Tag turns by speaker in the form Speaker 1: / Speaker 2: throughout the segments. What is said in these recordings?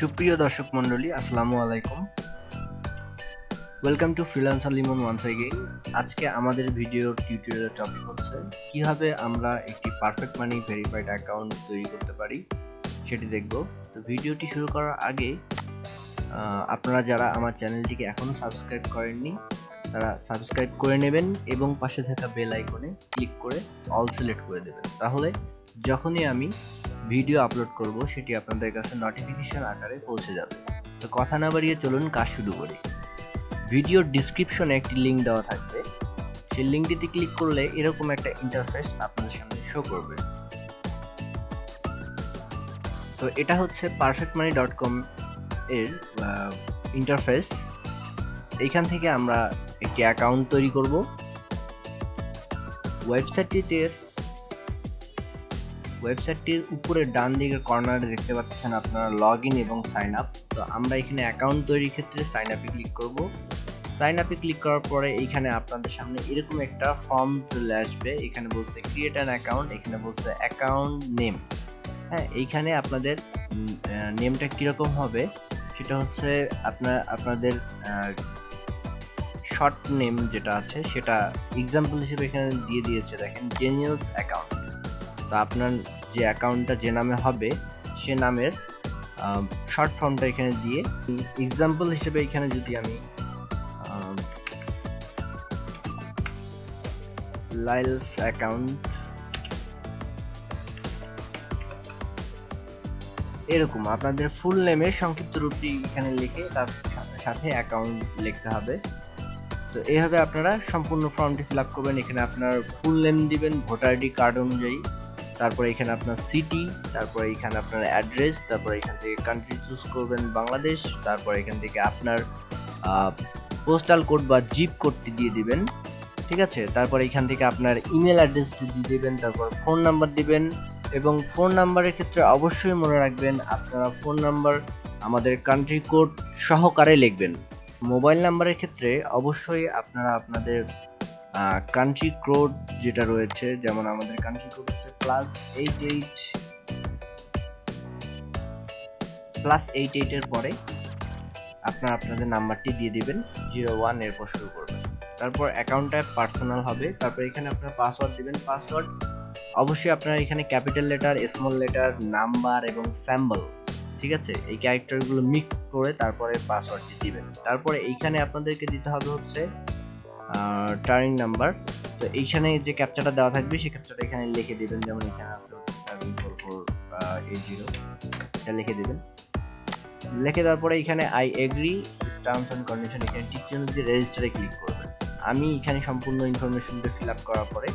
Speaker 1: সুপ্রিয় দর্শক মণ্ডলী, আসসালামু আলাইকুম। Welcome to freelancer Limon once again আজকে আমাদের ভিডিওর টিউটোরিয়াল টপিক হচ্ছে, কীভাবে আমরা একটি পারফেক্ট মানি ভেরিফাইড অ্যাকাউন্ট তৈরি করতে পারি, সেটি দেখব। তো ভিডিওটি শুরু করার আগে আপনারা যারা আমার চ্যানেলটিকে এখনও সাবস্ক্রাইব করেননি, তারা সাবস্ক্রাইব করে নেবেন এবং পাশে থাকা বেল আইকনে ক্লিক করে অল সিলেক্ট করে দেবেন। তাহলে যখনই আমি ভিডিও আপলোড করব, সেটি আপনাদের কাছে নোটিফিকেশন আকারে পৌঁছে যাবে। তো কথা না বাড়িয়ে চলুন কাজ শুরু করি। ভিডিওর ডিসক্রিপশনে একটি লিংক দেওয়া থাকবে। সেই লিঙ্কটিতে ক্লিক করলে এরকম একটা ইন্টারফেস আপনাদের সামনে শো করবে। তো এটা হচ্ছে পারফেক্ট মানি ডট কম এর ইন্টারফেস এইখান থেকে আমরা একটি অ্যাকাউন্ট তৈরি করব। ওয়েবসাইটটিতে ওয়েবসাইটটির উপরে ডান দিকের কর্নারে দেখতে পাচ্ছেন আপনারা লগ এবং সাইন আপ। তো আমরা এখানে অ্যাকাউন্ট তৈরির ক্ষেত্রে সাইন আপে ক্লিক করব। সাইন আপে ক্লিক করার পরে এখানে আপনাদের সামনে এরকম একটা ফর্ম চলে আসবে। এখানে বলছে ক্রিয়েট অ্যান অ্যাকাউন্ট, এখানে বলছে অ্যাকাউন্ট নেম। হ্যাঁ এইখানে আপনাদের নেমটা কীরকম হবে? সেটা হচ্ছে আপনার আপনাদের শর্ট নেম যেটা আছে, সেটা এক্সাম্পল হিসেবে এখানে দিয়ে দিয়েছে। দেখেন জেনিয়ালস অ্যাকাউন্ট তো আপনার যে অ্যাকাউন্টটা যে নামে হবে, সে নামের শর্ট ফর্মটা এখানে দিয়ে এক্সাম্পল হিসেবে এখানে যদি আমি লাইলস অ্যাকাউন্ট এরকম আপনাদের ফুল নেমের সংক্ষিপ্ত রূপটি এখানে লিখে তার সাথে অ্যাকাউন্ট লিখতে হবে। তো এইভাবে আপনারা সম্পূর্ণ ফর্মটি ফিল করবেন। এখানে আপনার ফুল নেম দিবেন ভোটার আইডি কার্ড অনুযায়ী। তারপরে এখানে আপনার সিটি তারপরে এখানে আপনার অ্যাড্রেস তারপরে এখান থেকে কান্ট্রি চুজ করবেন বাংলাদেশ, তারপরে এখান থেকে আপনার পোস্টাল কোড বা জিপ কোডটি দিয়ে দিবেন, ঠিক আছে? তারপরে এখান থেকে আপনার ইমেল অ্যাড্রেসটি দিয়ে দিবেন, তারপর ফোন নাম্বার দিবেন এবং ফোন নাম্বারের ক্ষেত্রে অবশ্যই মনে রাখবেন আপনারা ফোন নাম্বার আমাদের কান্ট্রি কোড সহকারে লিখবেন। মোবাইল নাম্বারের ক্ষেত্রে অবশ্যই আপনারা আপনাদের কান্ট্রি কোড যেটা রয়েছে, যেমন আমাদের কান্ট্রি কোড হচ্ছে plus eight eight plus eight এইটের পরে আপনার আপনাদের নাম্বারটি দিয়ে দিবেন জিরো ওয়ান এরপর শুরু করবেন। তারপর অ্যাকাউন্টটা পার্সোনাল হবে, তারপর এখানে আপনার পাসওয়ার্ড দিবেন। পাসওয়ার্ড অবশ্যই আপনার এখানে capital letter small letter number এবং স্যাম্বল ঠিক আছে? এই ক্যারেক্টারগুলো মিক্স করে তারপরে পাসওয়ার্ডটি দিবেন। তারপরে এইখানে আপনাদেরকে দিতে হবে হচ্ছে টার্নিং নাম্বার তো এইখানে যে ক্যাপচারটা দেওয়া থাকবে, সেই ক্যাপচারটা এখানে লিখে দিবেন। যেমন এখানে আছে seven four four eight zero এটা লিখে দিবেন। লিখে দেওয়ার পরে এখানে I agree terms and condition এখানে টিক চিহ্ন দিয়ে রেজিস্টারে ক্লিক করবেন আমি এখানে সম্পূর্ণ ইনফরমেশনটা ফিল আপ করার পরে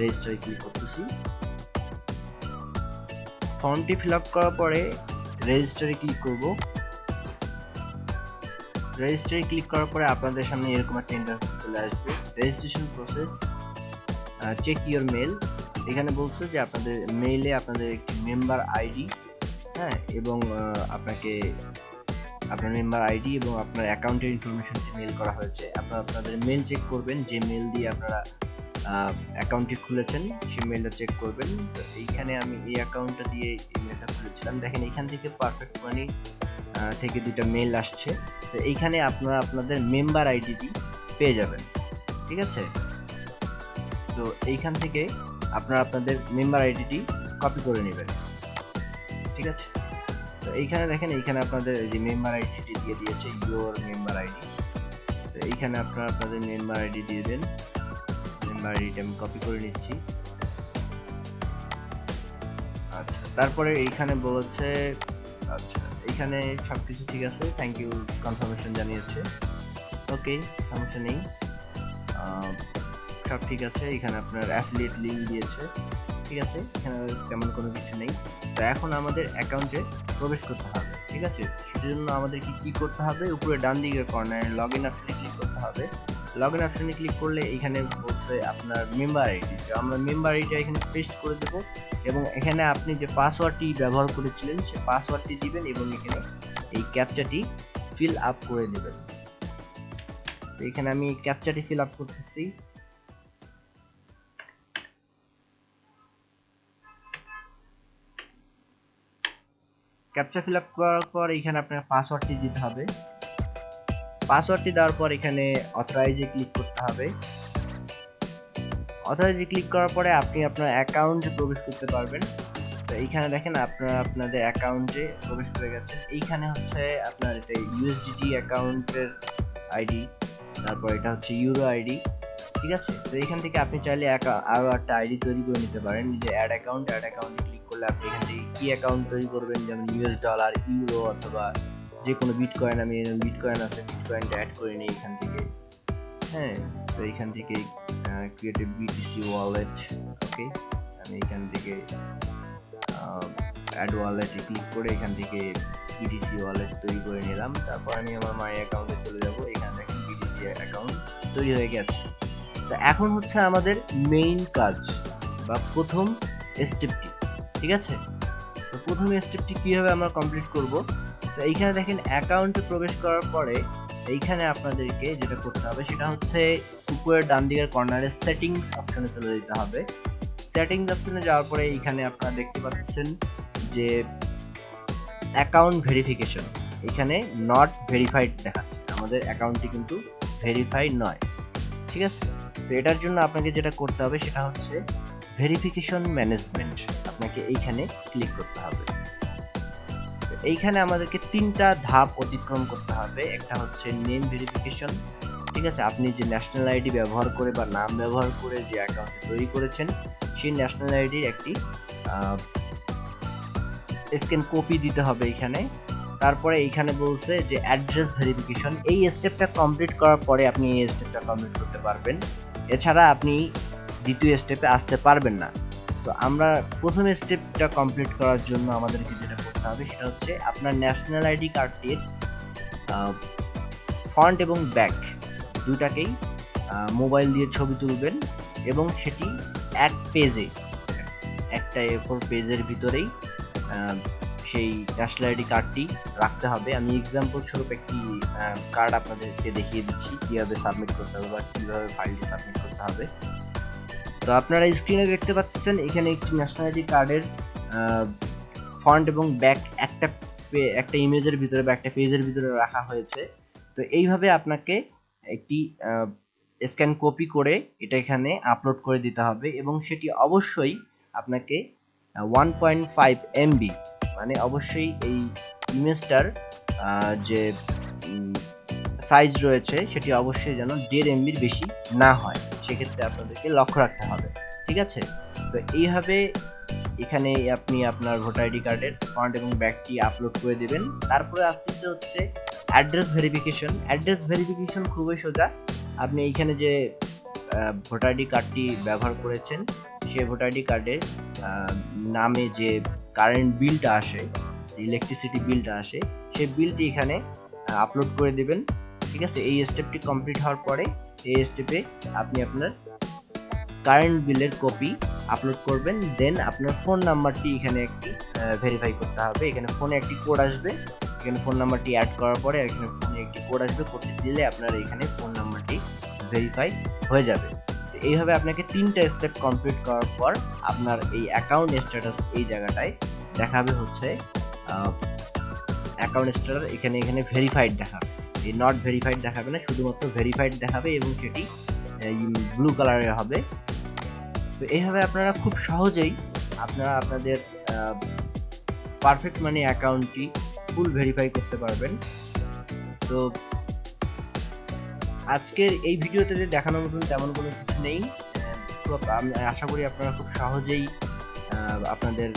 Speaker 1: রেজিস্টারে ক্লিক করতেছি। ফর্মটি ফিল আপ করার পরে রেজিস্টারে ক্লিক করব। রেজিস্টারে ক্লিক করার পরে আপনাদের সামনে এরকম একটা ইন্টারফেস চলে আসবে registration process check your mail এখানে বলছে যে আপনাদের মেইলে আপনাদের একটি মেম্বার আইডি হ্যাঁ এবং আপনাকে, আপনার মেম্বার আইডি এবং আপনার অ্যাকাউন্টের ইনফরমেশনটি মেল করা হয়েছে। আপনারা আপনাদের মেল চেক করবেন, যে মেল দিয়ে আপনারা অ্যাকাউন্টটি খুলেছেন, সেই মেলটা চেক করবেন। তো এইখানে আমি এই অ্যাকাউন্টটা দিয়ে ইমেলটা খুলেছিলাম। দেখেন, এখান থেকে পারফেক্ট মানি থেকে দুটো মেল আসছে। তো এইখানে আপনারা আপনাদের মেম্বার আইডিটি পেয়ে যাবেন, ঠিক আছে? তো এইখান থেকে আপনারা আপনাদের মেম্বার আইডিটি কপি করে নেবেন, ঠিক আছে? তো এইখানে দেখেন, এইখানে আপনাদের যে মেম্বার আইডিটি দিয়ে দিয়েছে ইউর মেম্বার আইডি তো এইখানে আপনারা আপনাদের মেম্বার আইডি দিয়ে দেন মেম্বার আইডিটা আমি কপি করে নিচ্ছি। আচ্ছা তারপরে এইখানে বলেছে আচ্ছা এইখানে সবকিছু ঠিক আছে থ্যাংক ইউ কনফার্মেশন জানিয়েছে। ওকে, সমস্যা নেই। সব ঠিক আছে, এখানে আপনার অ্যাফিলিয়েট লিঙ্ক দিয়েছে। ঠিক আছে, এখানে তেমন কোনো কিছু নেই। তো এখন আমাদের অ্যাকাউন্টে প্রবেশ করতে হবে, ঠিক আছে? সেজন্য আমাদেরকে কি করতে হবে? উপরে ডান দিকের কর্নারে লগ ইন অপশনে ক্লিক করতে হবে। লগ ইন অপশনে ক্লিক করলে এখানে বলছে আপনার মেম্বার আইডি আমরা মেম্বার আইডিটা এখানে পেস্ট করে দেব এবং এখানে আপনি যে পাসওয়ার্ডটি ব্যবহার করেছিলেন, সে পাসওয়ার্ডটি দিবেন এবং এখানে এই ক্যাপচাটি ফিল আপ করে দেবেন তো এখানে আমি ক্যাপচারটি ফিল আপ করতেছি। ক্যাপচা ফিল আপ করার পর এখানে আপনার পাসওয়ার্ডটি দিতে হবে। পাসওয়ার্ডটি দেওয়ার পর এখানে অথরাইজে ক্লিক করতে হবে। অথরাইজে ক্লিক করার পরে আপনি আপনার অ্যাকাউন্টে প্রবেশ করতে পারবেন। তো এইখানে দেখেন আপনারা, আপনাদের অ্যাকাউন্টে প্রবেশ করে গেছেন এইখানে হচ্ছে আপনার এটা ইউএসডিটি অ্যাকাউন্টের আইডি তারপর এটা হচ্ছে ইউরো আইডি ঠিক আছে? তো এখান থেকে আপনি চাইলে আরও একটা আইডি তৈরি করে নিতে পারেন। যে অ্যাড অ্যাকাউন্ট অ্যাড অ্যাকাউন্টে ক্লিক করলে আপনি এখান থেকে কি অ্যাকাউন্ট তৈরি করবেন? যেমন ইউএস ডলার ইউরো অথবা যে কোনো বিটকয়েন আমি বিট কয়েন আছে বিট কয়েনটা অ্যাড করে নিই এখান থেকে। হ্যাঁ তো এখান থেকে create a BTC wallet okay আমি এখান থেকে অ্যাড ওয়ালেটে ক্লিক করে এখান থেকে বিটিসি ওয়ালেট তৈরি করে নিলাম। তারপর আমি আমার মাই অ্যাকাউন্টে চলে যাব। তৈরি হয়ে গেছে। তো এখন হচ্ছে আমাদের মেইন কাজ বা প্রথম স্টেপটি ঠিক আছে? তো প্রথম স্টেপটি কীভাবে আমরা কমপ্লিট করব? তো এইখানে দেখেন অ্যাকাউন্টে প্রবেশ করার পরে এইখানে আপনাদেরকে যেটা করতে হবে সেটা হচ্ছে উপরের ডান দিকের কর্নারে সেটিংস অপশনে চলে যেতে হবে। সেটিংস অপশনে যাওয়ার পরে এইখানে আপনারা দেখতে পাচ্ছেন যে অ্যাকাউন্ট ভেরিফিকেশন এখানে নট ভেরিফাইড দেখাচ্ছে। আমাদের অ্যাকাউন্টটি কিন্তু ভেরিফাইড নয়, ঠিক আছে? তো এটার জন্য আপনাকে যেটা করতে হবে সেটা হচ্ছে ভেরিফিকেশন ম্যানেজমেন্ট আপনাকে এইখানে ক্লিক করতে হবে। এইখানে আমাদেরকে তিনটা ধাপ অতিক্রম করতে হবে। একটা হচ্ছে নেম ভেরিফিকেশন ঠিক আছে? আপনি যে ন্যাশনাল আইডি ব্যবহার করে বা নাম ব্যবহার করে যে অ্যাকাউন্ট তৈরি করেছেন, সেই ন্যাশনাল আইডির একটি স্ক্যান কপি দিতে হবে এখানে। তারপরে এইখানে বলছে যে অ্যাড্রেস ভেরিফিকেশন এই স্টেপটা কমপ্লিট করার পরে আপনি এই স্টেপটা কমপ্লিট করতে পারবেন। এছাড়া আপনি দ্বিতীয় স্টেপে আসতে পারবেন না। তো আমরা প্রথম স্টেপটা কমপ্লিট করার জন্য আমাদেরকে যেটা করতে হবে সেটা হচ্ছে আপনার ন্যাশনাল আইডি কার্ডটির ফ্রন্ট এবং ব্যাক দুটাকেই মোবাইল দিয়ে ছবি তুলবেন এবং সেটি এক পেজে একটা এ ফোর পেজের ভিতরেই সেই ন্যাশনাল আইডি কার্ডটি রাখতে হবে। আমি এক্সাম্পল স্বরূপ একটি কার্ড আপনাদেরকে দেখিয়ে দিচ্ছি, কীভাবে সাবমিট করতে হবে বা কীভাবে ফাইলটি সাবমিট করতে হবে। তো আপনারা স্ক্রিনে দেখতে পাচ্ছেন, এখানে একটি ন্যাশনাল আইডি কার্ডের ফ্রন্ট এবং ব্যাক একটা একটা ইমেজের ভিতরে বা একটা পেজের ভিতরে রাখা হয়েছে। তো এইভাবে আপনাকে একটি স্ক্যান কপি করে এটা এখানে আপলোড করে দিতে হবে এবং সেটি অবশ্যই আপনাকে ওয়ান পয়েন্ট ফাইভ এমবি মানে অবশ্যই এই ইমেজটার যে সাইজ রয়েছে, সেটি অবশ্যই যেন দেড় এমবির বেশি না হয়। সেক্ষেত্রে আপনাদেরকে লক্ষ্য রাখতে হবে, ঠিক আছে? তো এইভাবে এখানে আপনি আপনার ভোটার আইডি কার্ডের ফ্রন্ট এবং ব্যাকটি আপলোড করে দেবেন। তারপরে আসতে হচ্ছে অ্যাড্রেস ভেরিফিকেশন অ্যাড্রেস ভেরিফিকেশন খুবই সোজা। আপনি এইখানে যে ভোটার আইডি কার্ডটি ব্যবহার করেছেন সেই ভোটার আইডি কার্ডের নামে যে কারেন্ট বিলটা আসে ইলেকট্রিসিটি বিলটা আসে, সেই বিলটি এখানে আপলোড করে দেবেন। ঠিক আছে? এই স্টেপটি কমপ্লিট হওয়ার পরে, এই স্টেপে আপনি আপনার কারেন্ট বিলের কপি আপলোড করবেন। দেন আপনার ফোন নাম্বারটি এখানে একটি ভেরিফাই করতে হবে। এখানে ফোনে একটি কোড আসবে। এখানে ফোন নাম্বারটি অ্যাড করার পরে এখানে ফোনে একটি কোড আসবে। কোডটি দিলে আপনার এখানে ফোন নাম্বারটি ভেরিফাই হয়ে যাবে। এইভাবে আপনাকে তিনটা স্টেপ কমপ্লিট করার পর আপনার এই অ্যাকাউন্ট স্ট্যাটাস এই জায়গাটায় দেখাবে হচ্ছে অ্যাকাউন্ট স্ট্যাটাস এখানে এখানে ভেরিফাইড দেখাবে। এই নট ভেরিফাইড দেখাবে না, শুধুমাত্র ভেরিফাইড দেখাবে এবং সেটি ব্লু কালারের হবে। তো এইভাবে আপনারা খুব সহজেই আপনারা আপনাদের পারফেক্ট মানি অ্যাকাউন্টটি ফুল ভেরিফাই করতে পারবেন। তো আজকের এই ভিডিওতে দেখানোর মতন তেমন কোনো কিছু নেই। আমি, আশা করি আপনারা খুব সহজেই আপনাদের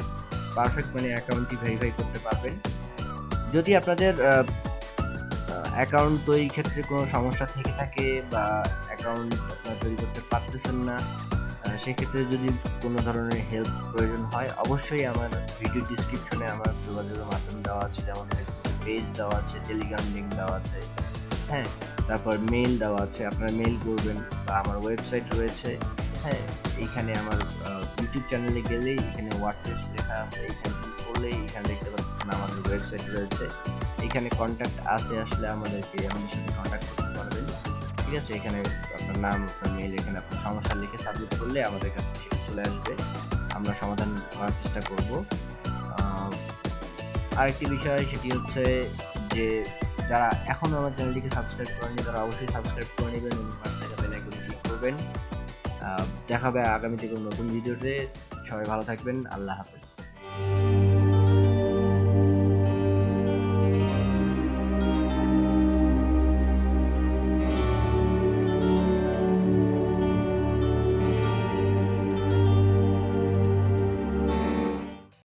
Speaker 1: পারফেক্ট মানে অ্যাকাউন্টটি ভেরিফাই করতে পারবেন। যদি আপনাদের অ্যাকাউন্ট তৈরির ক্ষেত্রে কোনো সমস্যা থেকে থাকে বা অ্যাকাউন্ট আপনারা তৈরি করতে পারতেছেন না সেক্ষেত্রে যদি কোনো ধরনের হেল্প প্রয়োজন হয়, অবশ্যই আমার ভিডিও ডিসক্রিপশনে আমার যোগাযোগের মাধ্যম দেওয়া আছে। যেমন পেজ দেওয়া আছে টেলিগ্রাম লিঙ্ক দেওয়া আছে। হ্যাঁ। তারপর মেল দেওয়া আছে আপনারা মেল করবেন বা আমার ওয়েবসাইট রয়েছে। হ্যাঁ। এইখানে আমার ইউটিউব চ্যানেলে গেলেই এখানে ওয়ার্ডপ্রেস লেখা আছে এইখানে করলেই এখানে দেখতে পাচ্ছেন আমাদের ওয়েবসাইট রয়েছে। এখানে কন্ট্যাক্ট আসে আসলে আমাদেরকে আমাদের সাথে কন্ট্যাক্ট করতে পারবেন। ঠিক আছে? এখানে আপনার নাম আপনার মেল এখানে আপনার সমস্যা লিখে সাবমিট করলে আমাদের কাছে সেটা চলে আসবে। আমরা সমাধান করার চেষ্টা করব। আরেকটি বিষয় সেটি হচ্ছে যে যারা এখনও আমার চ্যানেলটিকে সাবস্ক্রাইব করেনি, তারা অবশ্যই সাবস্ক্রাইব করে নেবেন এবং পাশে থাকা বেল আইকনে ক্লিক করবেন। দেখা হবে আগামীতে কোনো নতুন ভিডিওতে সবাই ভালো থাকবেন। আল্লাহ হাফেজ।